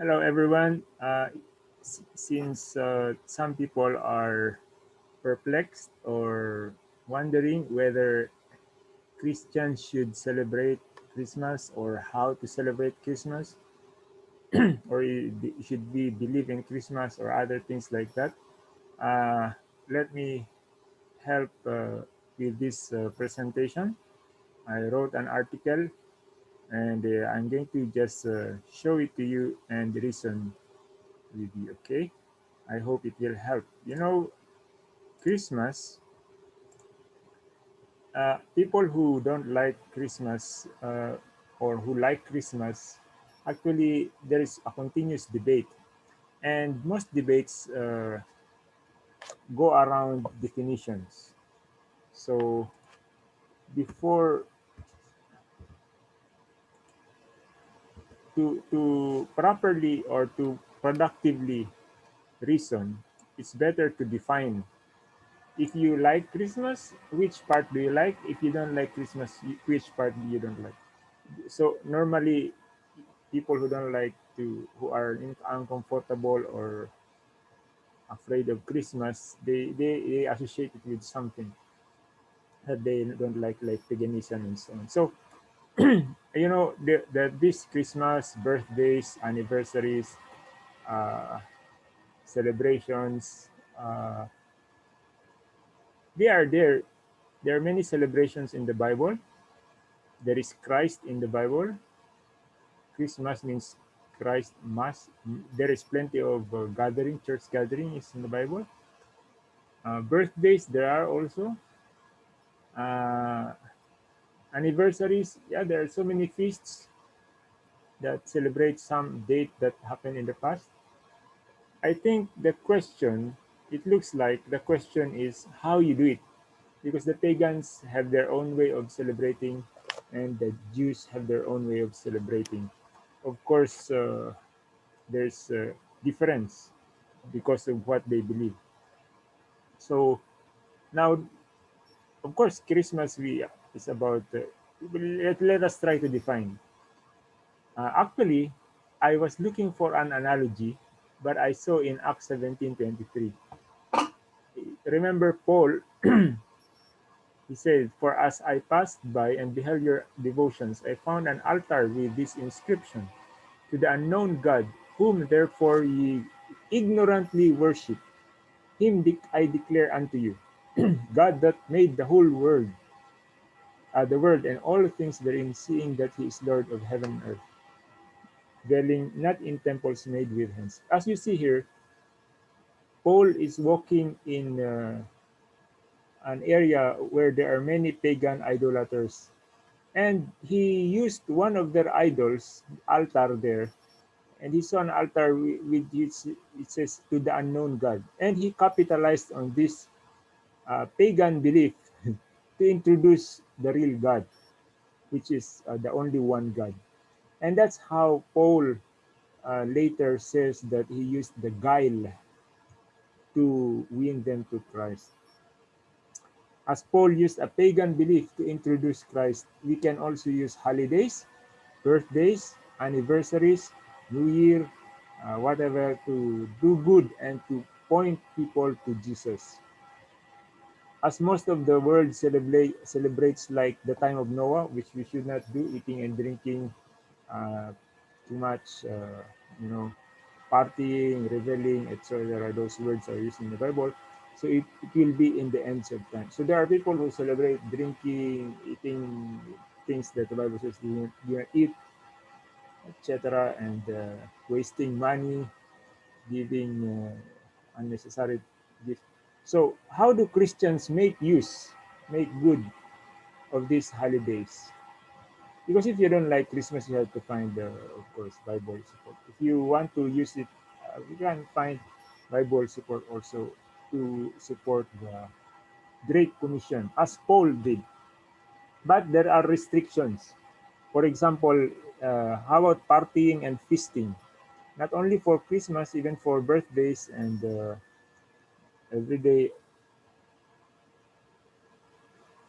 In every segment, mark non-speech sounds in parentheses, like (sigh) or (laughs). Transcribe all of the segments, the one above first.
Hello, everyone. Uh, since uh, some people are perplexed or wondering whether Christians should celebrate Christmas or how to celebrate Christmas, (clears throat) or should we believe in Christmas or other things like that, uh, let me help uh, with this uh, presentation. I wrote an article and uh, I'm going to just uh, show it to you and reason with you, okay? I hope it will help. You know, Christmas, uh, people who don't like Christmas uh, or who like Christmas, actually there is a continuous debate and most debates uh, go around definitions. So before to to properly or to productively reason, it's better to define. If you like Christmas, which part do you like? If you don't like Christmas, which part do you don't like? So normally, people who don't like to, who are uncomfortable or afraid of Christmas, they, they, they associate it with something that they don't like, like paganism and so on. So (clears throat) you know, the, the, this Christmas, birthdays, anniversaries, uh, celebrations, uh, they are there. There are many celebrations in the Bible. There is Christ in the Bible. Christmas means Christ Mass. There is plenty of uh, gathering, church gathering is in the Bible. Uh, birthdays, there are also. Uh, anniversaries. Yeah there are so many feasts that celebrate some date that happened in the past. I think the question it looks like the question is how you do it. Because the pagans have their own way of celebrating and the jews have their own way of celebrating. Of course uh, there's a difference because of what they believe. So now of course christmas we is about, uh, let, let us try to define. Uh, actually, I was looking for an analogy, but I saw in Acts 17:23. Remember Paul, (clears throat) he said, For as I passed by and beheld your devotions, I found an altar with this inscription, To the unknown God, whom therefore ye ignorantly worship, him I declare unto you, (clears throat) God that made the whole world, uh, the world and all things therein, seeing that he is Lord of heaven and earth, dwelling not in temples made with hands. As you see here, Paul is walking in uh, an area where there are many pagan idolaters. And he used one of their idols, altar there, and he saw an altar with which it says to the unknown God. And he capitalized on this uh, pagan belief (laughs) to introduce the real God, which is uh, the only one God. And that's how Paul uh, later says that he used the guile to win them to Christ. As Paul used a pagan belief to introduce Christ, we can also use holidays, birthdays, anniversaries, New Year, uh, whatever, to do good and to point people to Jesus as most of the world celebrate celebrates like the time of Noah, which we should not do, eating and drinking uh, too much, uh, you know, partying, reveling, etc. Those words are used in the Bible. So it, it will be in the ends of time. So there are people who celebrate drinking, eating things that the Bible says do not eat, etc., and uh, wasting money, giving uh, unnecessary gifts so how do Christians make use, make good of these holidays? Because if you don't like Christmas, you have to find, uh, of course, Bible support. If you want to use it, uh, you can find Bible support also to support the Great Commission, as Paul did. But there are restrictions. For example, uh, how about partying and feasting? Not only for Christmas, even for birthdays and uh, every day.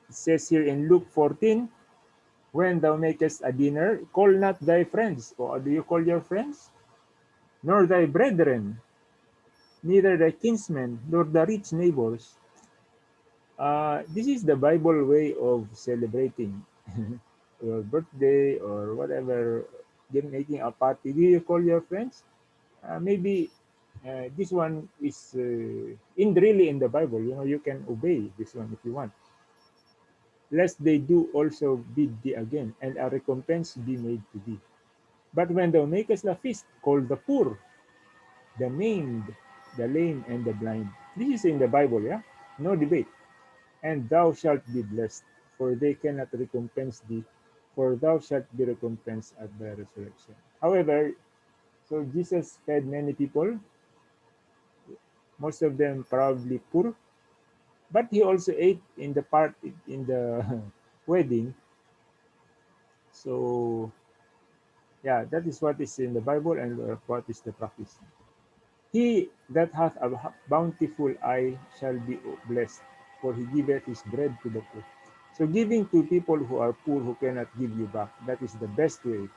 It says here in Luke 14, when thou makest a dinner, call not thy friends. Or do you call your friends? nor thy brethren, neither thy kinsmen, nor the rich neighbors. Uh, this is the Bible way of celebrating (laughs) your birthday or whatever, making a party. Do you call your friends? Uh, maybe uh, this one is uh, in really in the Bible. You know, you can obey this one if you want. Lest they do also bid thee again, and a recompense be made to thee. But when thou makest a feast, call the poor, the maimed, the lame, and the blind. This is in the Bible, yeah? No debate. And thou shalt be blessed, for they cannot recompense thee, for thou shalt be recompensed at the resurrection. However, so Jesus fed many people, most of them probably poor, but he also ate in the part in the (laughs) wedding. So yeah, that is what is in the Bible and what is the practice. He that hath a bountiful eye shall be blessed, for he giveth his bread to the poor. So giving to people who are poor who cannot give you back, that is the best way.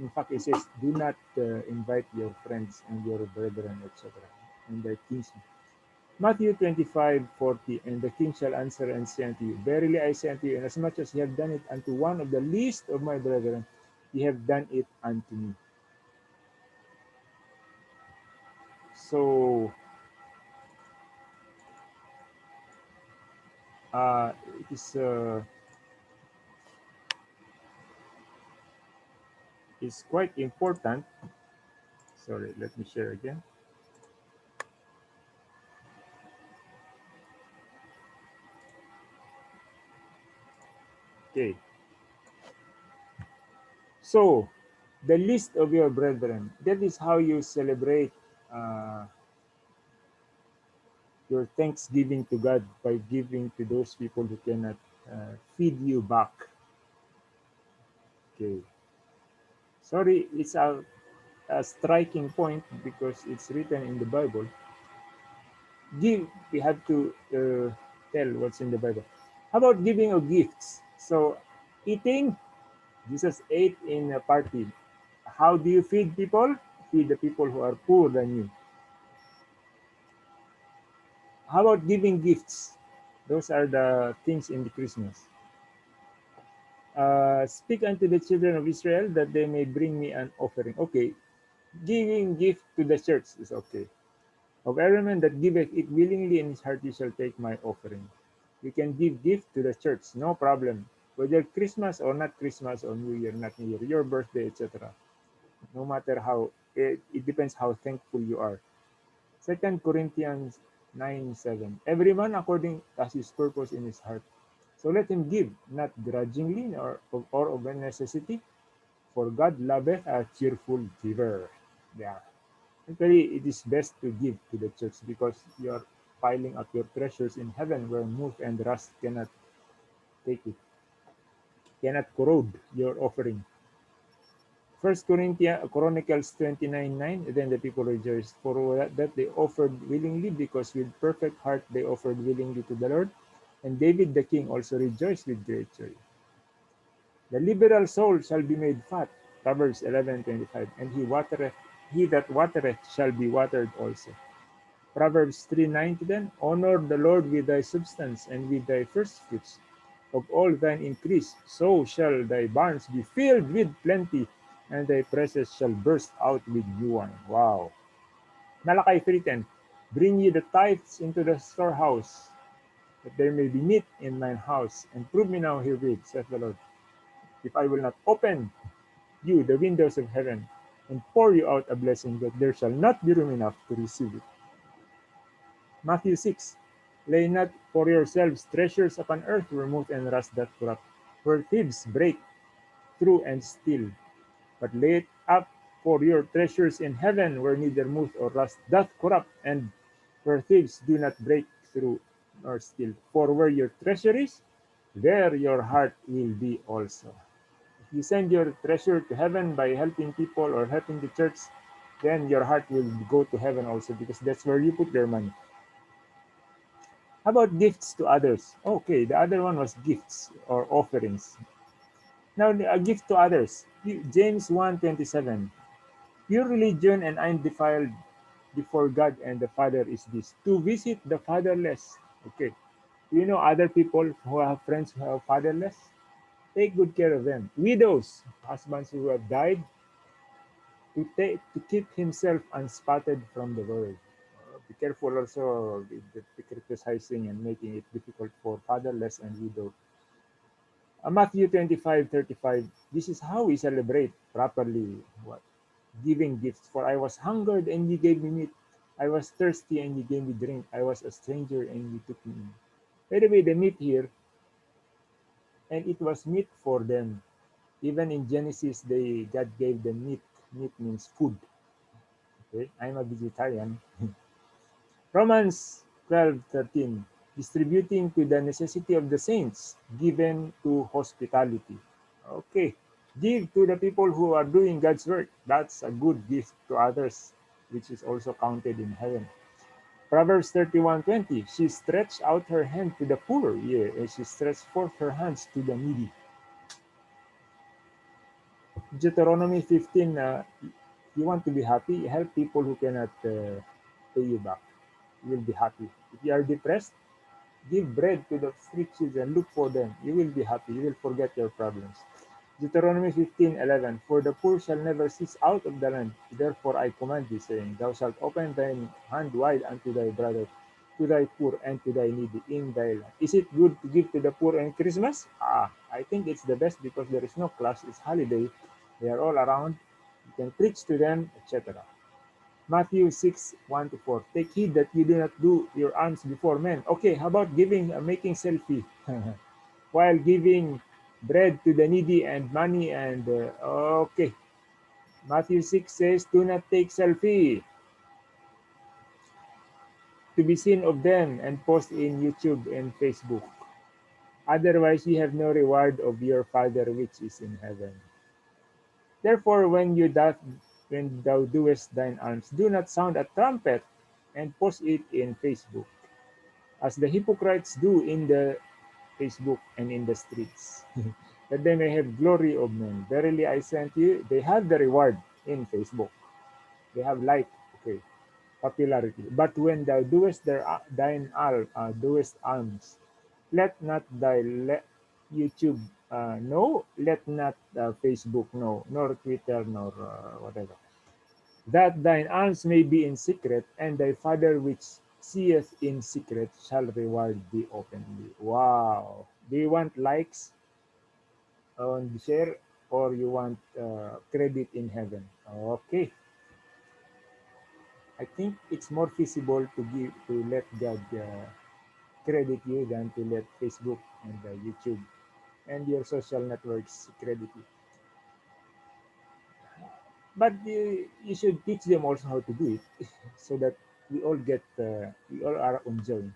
In fact, it says, do not uh, invite your friends and your brethren, etc. and their kinsmen. Matthew 25, 40, and the king shall answer and say unto you, Verily I say unto you, inasmuch as ye have done it unto one of the least of my brethren, ye have done it unto me. So, uh, it is uh, is quite important. Sorry, let me share again. Okay. So, the list of your brethren, that is how you celebrate uh, your thanksgiving to God by giving to those people who cannot uh, feed you back. Okay. Sorry, it's a, a striking point because it's written in the Bible. Give, we have to uh, tell what's in the Bible. How about giving of gifts? So eating, Jesus ate in a party. How do you feed people? Feed the people who are poorer than you. How about giving gifts? Those are the things in the Christmas. Uh, speak unto the children of Israel that they may bring me an offering. Okay, giving gift to the church is okay. Of every man that giveth it willingly in his heart, he shall take my offering. You can give gift to the church, no problem. Whether Christmas or not Christmas or New Year, not New Year, your birthday, etc. No matter how, it, it depends how thankful you are. Second Corinthians 9 7. Every man according as his purpose in his heart. So let him give, not grudgingly or, or of necessity, for God loveth a cheerful giver. Yeah. Actually, it is best to give to the church because you are piling up your treasures in heaven where moth and rust cannot take it, cannot corrode your offering. First Corinthians Chronicles 29 9, then the people rejoiced for that they offered willingly, because with perfect heart they offered willingly to the Lord. And David the king also rejoiced with great joy. The liberal soul shall be made fat, Proverbs 11 25, and he watereth, he that watereth shall be watered also. Proverbs 3 9 to them, Honor the Lord with thy substance and with thy first fruits of all thine increase, so shall thy barns be filled with plenty, and thy presses shall burst out with new wine. Wow. Malachi 3.10, Bring ye the tithes into the storehouse, that there may be meat in mine house, and prove me now herewith, saith the Lord, if I will not open you the windows of heaven, and pour you out a blessing that there shall not be room enough to receive it. Matthew 6, Lay not for yourselves treasures upon earth where moth and rust doth corrupt, where thieves break through and steal. But lay it up for your treasures in heaven where neither moth or rust doth corrupt, and where thieves do not break through nor steal. For where your treasure is, there your heart will be also. If you send your treasure to heaven by helping people or helping the church, then your heart will go to heaven also because that's where you put your money. How about gifts to others? Okay, the other one was gifts or offerings. Now, a gift to others. James 1.27. Pure religion and undefiled before God and the Father is this to visit the fatherless. Okay. You know other people who have friends who are fatherless? Take good care of them. Widows, husbands who have died, to take to keep himself unspotted from the world. Be careful also with criticizing and making it difficult for fatherless and widow. Uh, Matthew 25 35. This is how we celebrate properly what? Giving gifts. For I was hungered and you gave me meat. I was thirsty and you gave me drink. I was a stranger and you took me in. By the way, the meat here, and it was meat for them. Even in Genesis, they God gave them meat. Meat means food. Okay, I'm a vegetarian. (laughs) Romans 12:13 distributing to the necessity of the saints given to hospitality. Okay. Give to the people who are doing God's work. That's a good gift to others, which is also counted in heaven. Proverbs 31:20 She stretched out her hand to the poor, yeah, and she stretched forth her hands to the needy. Deuteronomy 15 uh, you want to be happy, help people who cannot uh, pay you back. You will be happy. If you are depressed, give bread to the street children, look for them. You will be happy. You will forget your problems. Deuteronomy 15:11 For the poor shall never cease out of the land. Therefore I command thee, saying, Thou shalt open thine hand wide unto thy brother, to thy poor, and to thy needy in thy land. Is it good to give to the poor on Christmas? Ah, I think it's the best because there is no class. It's holiday. They are all around. You can preach to them, etc. Matthew 6, 1 to 4. Take heed that you do not do your alms before men. Okay, how about giving, uh, making selfie? (laughs) While giving bread to the needy and money and, uh, okay. Matthew 6 says, do not take selfie to be seen of them and post in YouTube and Facebook. Otherwise, you have no reward of your Father which is in heaven. Therefore, when you doth, when thou doest thine alms, do not sound a trumpet and post it in Facebook, as the hypocrites do in the Facebook and in the streets, (laughs) that they may have glory of men. Verily I unto you, they have the reward in Facebook. They have like, okay, popularity. But when thou doest their, thine al, uh, doest alms, let not thy YouTube uh, know, let not uh, Facebook know, nor Twitter, nor uh, whatever. That thine alms may be in secret, and thy Father which seeth in secret shall reward thee openly. Wow. Do you want likes on the share or you want uh, credit in heaven? Okay. I think it's more feasible to give to let God uh, credit you than to let Facebook and uh, YouTube and your social networks credibility. But uh, you should teach them also how to do it (laughs) so that we all get, uh, we all are on enjoying.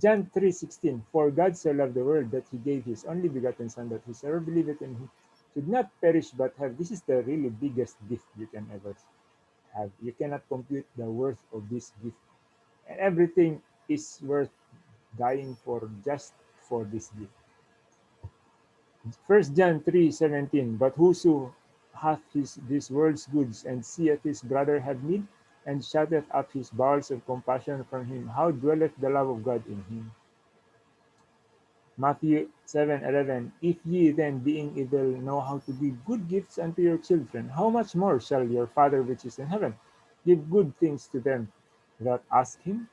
John 3:16 For God so loved the world that he gave his only begotten son that whosoever believeth in him should not perish but have this is the really biggest gift you can ever have. You cannot compute the worth of this gift. And everything is worth dying for just for this gift. First John 3:17 But whoso hath his this world's goods and seeth his brother have need and shutteth up his bowels of compassion from him, how dwelleth the love of God in him? Matthew 7:11 If ye then being evil know how to give good gifts unto your children, how much more shall your Father which is in heaven give good things to them that ask him?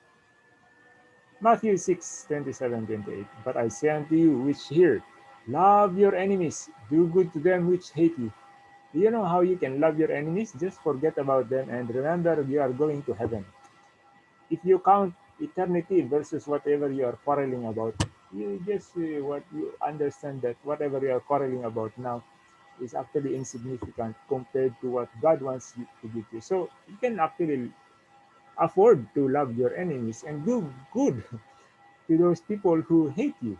Matthew 6, 27, 28. But I say unto you which hear, love your enemies, do good to them which hate you. Do you know how you can love your enemies? Just forget about them and remember you are going to heaven. If you count eternity versus whatever you are quarreling about, you just uh, what you understand that whatever you are quarreling about now is actually insignificant compared to what God wants you to give you. So you can actually afford to love your enemies and do good (laughs) to those people who hate you.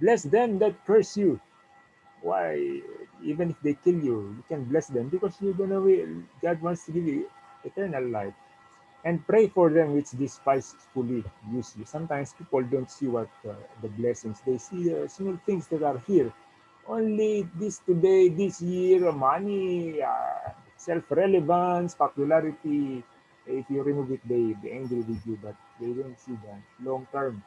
Bless them that you. Why, even if they kill you, you can bless them because you're gonna God wants to give you eternal life. And pray for them which despisefully use you. Sometimes people don't see what uh, the blessings they see the small things that are here. Only this today, this year, money, uh, self-relevance, popularity. If you remove it, they be angry with you, but they don't see the long term,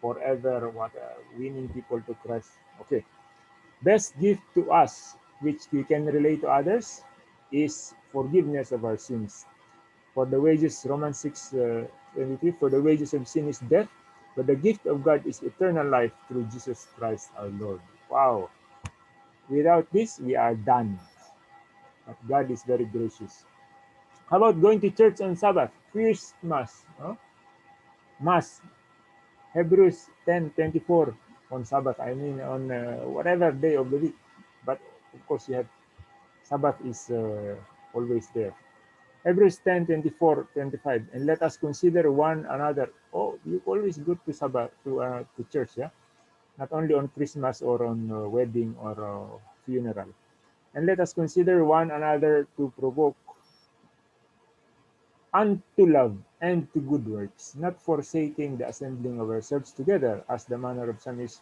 forever, what uh, winning people to Christ. Okay, best gift to us, which we can relate to others, is forgiveness of our sins. For the wages, Romans 6 uh, 23, for the wages of sin is death, but the gift of God is eternal life through Jesus Christ our Lord. Wow. Without this, we are done. But God is very gracious. How about going to church on Sabbath? Christmas. Huh? Mass. Hebrews 10 24 on Sabbath. I mean, on uh, whatever day of the week. But of course, you have Sabbath is uh, always there. Hebrews 10 24 25. And let us consider one another. Oh, you always go to Sabbath, to, uh, to church, yeah? Not only on Christmas or on uh, wedding or uh, funeral. And let us consider one another to provoke unto love and to good works, not forsaking the assembling of ourselves together, as the manner of some is,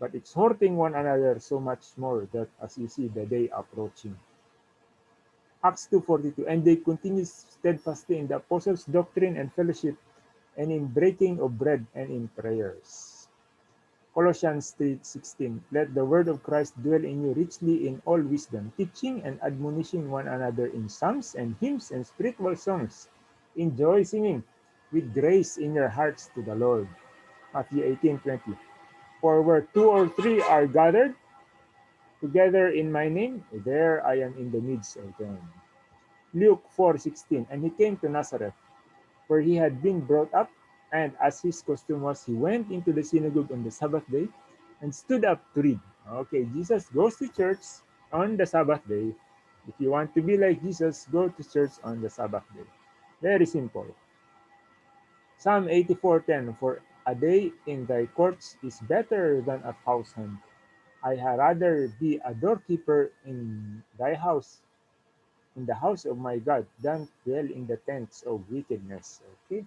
but exhorting one another so much more that as you see the day approaching. Acts 2.42, and they continued steadfastly in the apostles' doctrine and fellowship, and in breaking of bread and in prayers. Colossians 3.16, let the word of Christ dwell in you richly in all wisdom, teaching and admonishing one another in psalms and hymns and spiritual songs, enjoy singing with grace in your hearts to the Lord. Matthew 18:20. For where two or three are gathered together in my name, there I am in the midst of them. Luke 4:16. And he came to Nazareth, where he had been brought up, and as his custom was, he went into the synagogue on the Sabbath day and stood up to read. Okay, Jesus goes to church on the Sabbath day. If you want to be like Jesus, go to church on the Sabbath day. Very simple. Psalm 84:10 For a day in thy courts is better than a thousand. I had rather be a doorkeeper in thy house, in the house of my God, than dwell in the tents of wickedness. Okay.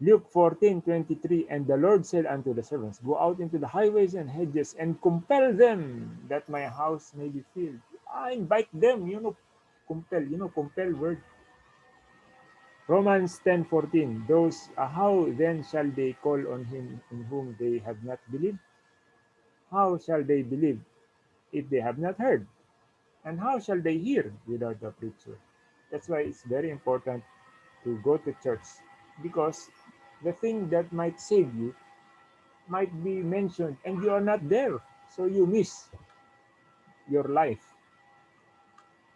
Luke 14:23 And the Lord said unto the servants, Go out into the highways and hedges and compel them that my house may be filled. I invite them, you know, compel, you know, compel word Romans 10:14 Those uh, how then shall they call on him in whom they have not believed? How shall they believe if they have not heard? And how shall they hear without a preacher? That's why it's very important to go to church because the thing that might save you might be mentioned and you are not there. So you miss your life.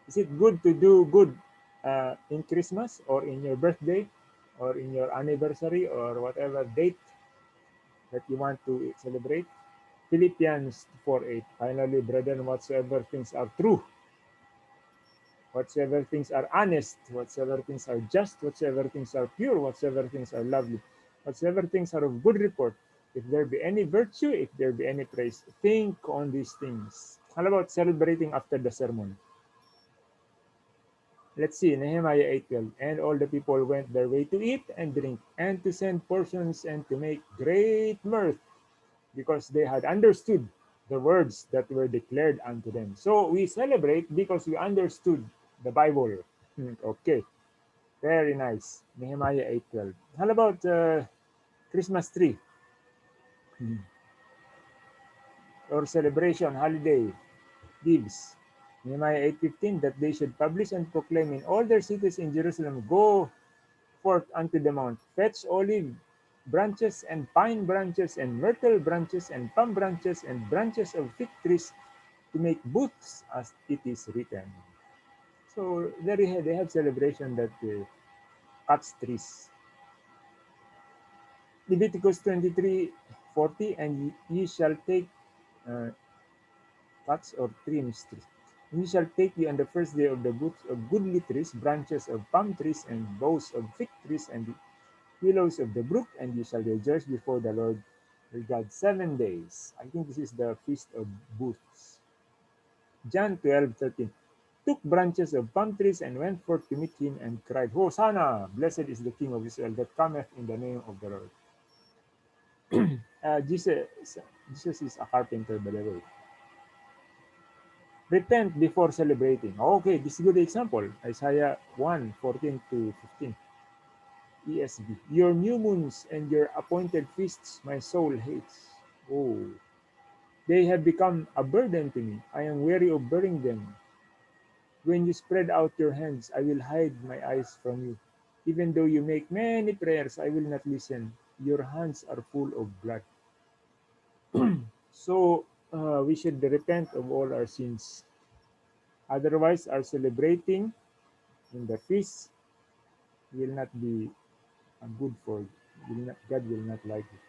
Is it good to do good uh, in Christmas or in your birthday or in your anniversary or whatever date that you want to celebrate. Philippians 4.8 Finally, brethren, whatsoever things are true, whatsoever things are honest, whatsoever things are just, whatsoever things are pure, whatsoever things are lovely, whatsoever things are of good report, if there be any virtue, if there be any praise, think on these things. How about celebrating after the sermon? Let's see, Nehemiah 8.12. And all the people went their way to eat and drink, and to send portions, and to make great mirth, because they had understood the words that were declared unto them. So we celebrate because we understood the Bible. Hmm, okay, very nice. Nehemiah 8.12. How about uh, Christmas tree? Hmm. Or celebration, holiday, gifts. Nehemiah 8.15, that they should publish and proclaim in all their cities in Jerusalem, Go forth unto the mount, fetch olive branches and pine branches and myrtle branches and palm branches and branches of fig trees to make booths as it is written. So there you have, they have celebration that uh, cuts trees. Leviticus 23, 40, and ye shall take uh, cuts or trims trees he shall take you on the first day of the booths of goodly trees, branches of palm trees, and boughs of fig trees, and the willows of the brook, and you shall rejoice before the Lord your God seven days. I think this is the feast of booths. John 12, 13. Took branches of palm trees and went forth to meet him and cried, Hosanna! Blessed is the King of Israel that cometh in the name of the Lord. (clears throat) uh, Jesus, Jesus is a carpenter, by the way. Repent before celebrating. Okay, this is a good example. Isaiah 1 14 to 15. ESV. Your new moons and your appointed feasts my soul hates. Oh, they have become a burden to me. I am weary of bearing them. When you spread out your hands, I will hide my eyes from you. Even though you make many prayers, I will not listen. Your hands are full of blood. (clears throat) So uh, we should repent of all our sins. Otherwise, our celebrating in the feast will not be uh, good for will not, God will not like it.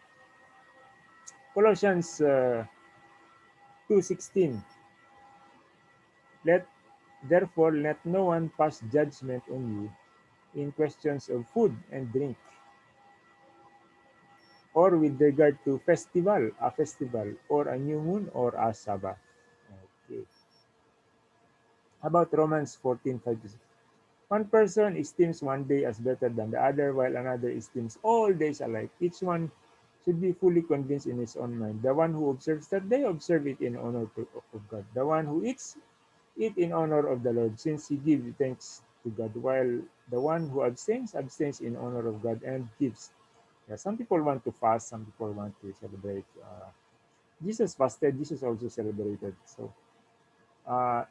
Colossians uh, 2.16 Let therefore let no one pass judgment on you in questions of food and drink or with regard to festival, a festival, or a new moon, or a Sabbath. Okay. About Romans 14, 5 to 6? One person esteems one day as better than the other, while another esteems all days alike. Each one should be fully convinced in his own mind. The one who observes that day, observe it in honor of God. The one who eats, eat in honor of the Lord, since he gives thanks to God, while the one who abstains, abstains in honor of God and gives yeah, some people want to fast, some people want to celebrate. Uh, Jesus fasted, Jesus also celebrated. So, uh,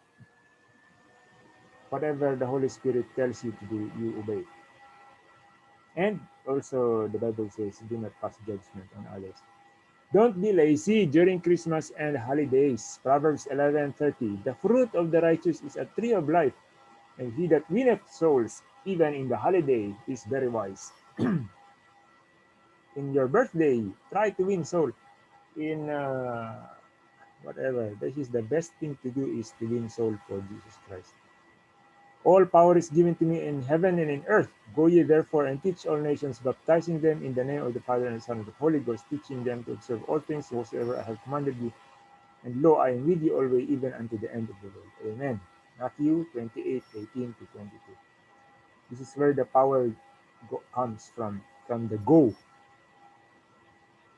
whatever the Holy Spirit tells you to do, you obey. And also, the Bible says, do not pass judgment on others. Don't be lazy during Christmas and holidays. Proverbs 11:30. The fruit of the righteous is a tree of life, and he that winneth souls, even in the holiday, is very wise. (clears throat) in your birthday, try to win soul. In uh, whatever, this is the best thing to do is to win soul for Jesus Christ. All power is given to me in heaven and in earth. Go ye therefore and teach all nations, baptizing them in the name of the Father and the Son and the Holy Ghost, teaching them to observe all things whatsoever I have commanded you. And lo, I am with you always, even unto the end of the world. Amen. Matthew 28, 18 to 22. This is where the power comes from, from the go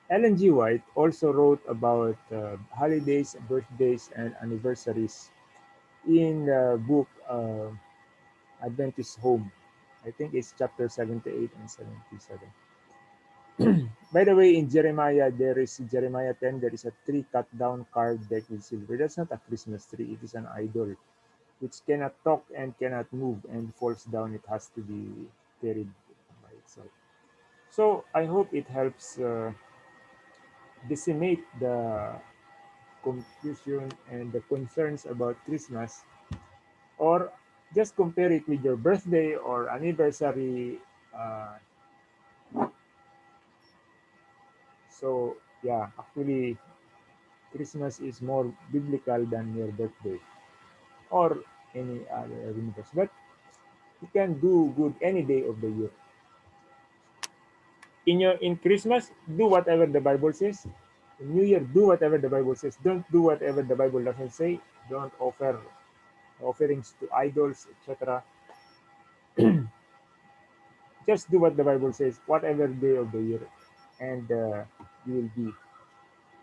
Ellen G. White also wrote about uh, holidays, birthdays, and anniversaries in the book uh, Adventist Home. I think it's chapter 78 and 77. (clears throat) By the way, in Jeremiah, there is Jeremiah 10, there is a tree cut down carved decked with silver. That's not a Christmas tree, it is an idol which cannot talk and cannot move and falls down. It has to be carried by itself. So I hope it helps. Uh, decimate the confusion and the concerns about Christmas, or just compare it with your birthday or anniversary. Uh, so, yeah, actually, Christmas is more biblical than your birthday or any other anniversary. But you can do good any day of the year. In your in Christmas, do whatever the Bible says. In New Year, do whatever the Bible says. Don't do whatever the Bible doesn't say. Don't offer offerings to idols, etc. (clears throat) Just do what the Bible says, whatever day of the year, and uh, you will be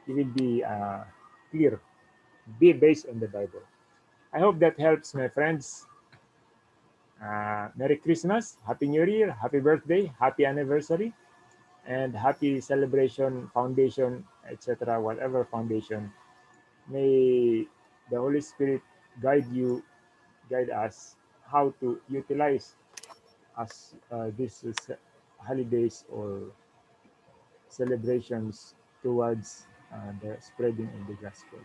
you will be uh, clear. Be based on the Bible. I hope that helps, my friends. Uh, Merry Christmas, Happy New Year, Happy Birthday, Happy Anniversary, and Happy Celebration Foundation, etc. Whatever foundation, may the Holy Spirit guide you, guide us how to utilize as uh, these uh, holidays or celebrations towards uh, the spreading of the gospel.